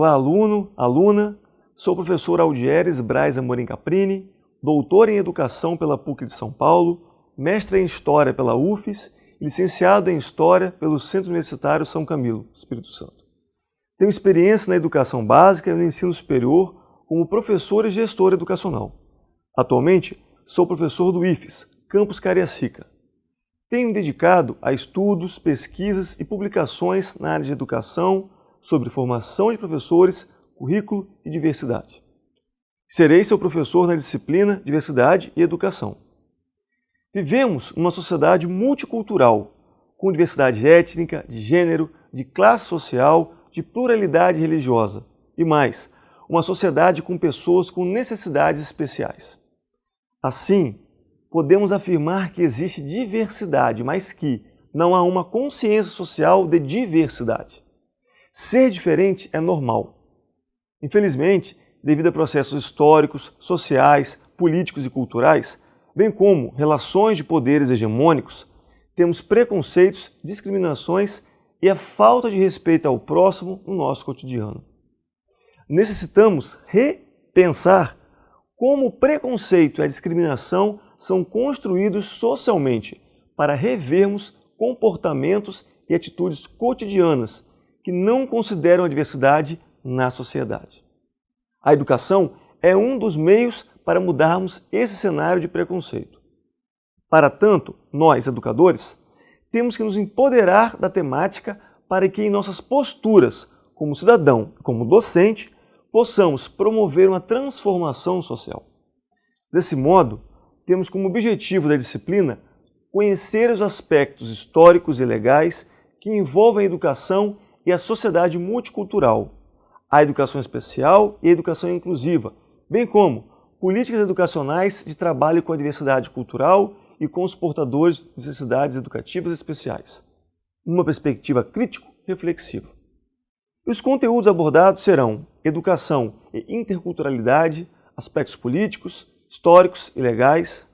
Olá, aluno, aluna. Sou o professor Aldieres Braz Amorim Caprini, doutor em Educação pela PUC de São Paulo, mestre em História pela UFES e licenciado em História pelo Centro Universitário São Camilo, Espírito Santo. Tenho experiência na educação básica e no ensino superior como professor e gestor educacional. Atualmente, sou professor do IFES, Campus Cariacica. Tenho me dedicado a estudos, pesquisas e publicações na área de educação sobre formação de professores, currículo e diversidade. Serei seu professor na disciplina Diversidade e Educação. Vivemos numa sociedade multicultural, com diversidade étnica, de gênero, de classe social, de pluralidade religiosa e mais, uma sociedade com pessoas com necessidades especiais. Assim, podemos afirmar que existe diversidade, mas que não há uma consciência social de diversidade. Ser diferente é normal. Infelizmente, devido a processos históricos, sociais, políticos e culturais, bem como relações de poderes hegemônicos, temos preconceitos, discriminações e a falta de respeito ao próximo no nosso cotidiano. Necessitamos repensar como o preconceito e a discriminação são construídos socialmente para revermos comportamentos e atitudes cotidianas que não consideram a diversidade na sociedade. A educação é um dos meios para mudarmos esse cenário de preconceito. Para tanto, nós, educadores, temos que nos empoderar da temática para que em nossas posturas, como cidadão e como docente, possamos promover uma transformação social. Desse modo, temos como objetivo da disciplina conhecer os aspectos históricos e legais que envolvem a educação e a sociedade multicultural, a educação especial e a educação inclusiva, bem como políticas educacionais de trabalho com a diversidade cultural e com os portadores de necessidades educativas especiais, numa perspectiva crítico-reflexiva. Os conteúdos abordados serão educação e interculturalidade, aspectos políticos, históricos e legais,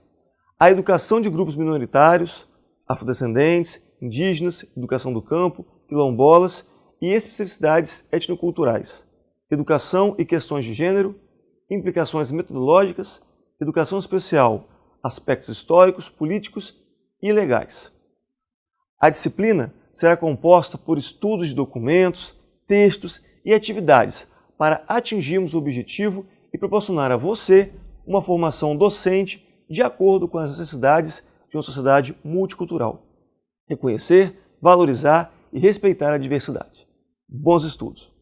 a educação de grupos minoritários, afrodescendentes, indígenas, educação do campo, quilombolas e especificidades etnoculturais, educação e questões de gênero, implicações metodológicas, educação especial, aspectos históricos, políticos e legais. A disciplina será composta por estudos de documentos, textos e atividades para atingirmos o objetivo e proporcionar a você uma formação docente de acordo com as necessidades de uma sociedade multicultural. Reconhecer, valorizar e respeitar a diversidade. Bons estudos!